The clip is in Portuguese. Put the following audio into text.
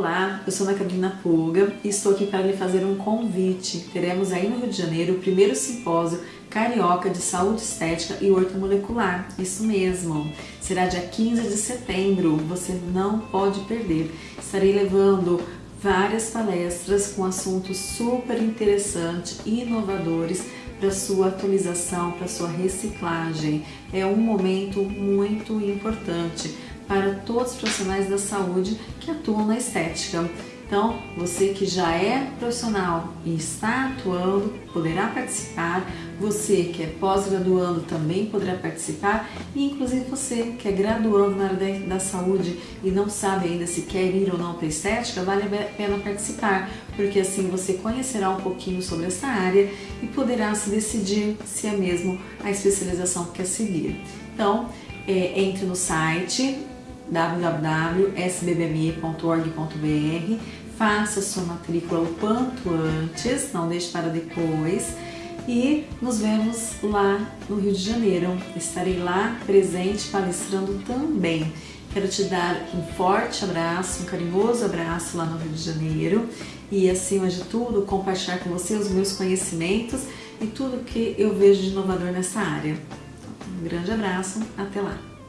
Olá, eu sou Ana Carolina Puga e estou aqui para lhe fazer um convite. Teremos aí no Rio de Janeiro o primeiro simpósio carioca de saúde estética e ortomolecular. Isso mesmo. Será dia 15 de setembro. Você não pode perder. Estarei levando várias palestras com assuntos super interessantes e inovadores para sua atualização, para sua reciclagem. É um momento muito importante para todos os profissionais da saúde que atuam na estética. Então, você que já é profissional e está atuando, poderá participar. Você que é pós-graduando também poderá participar. E inclusive você que é graduando na área da, saúde e não sabe ainda se quer ir ou não para estética, vale a pena participar, porque assim você conhecerá um pouquinho sobre essa área e poderá se decidir se é mesmo a especialização que quer seguir. Então, é, entre no site www.sbbme.org.br faça sua matrícula o quanto antes, não deixe para depois e nos vemos lá no Rio de Janeiro. Estarei lá presente palestrando também. Quero te dar um forte abraço, um carinhoso abraço lá no Rio de Janeiro e acima de tudo compartilhar com você os meus conhecimentos e tudo que eu vejo de inovador nessa área. Um grande abraço, até lá!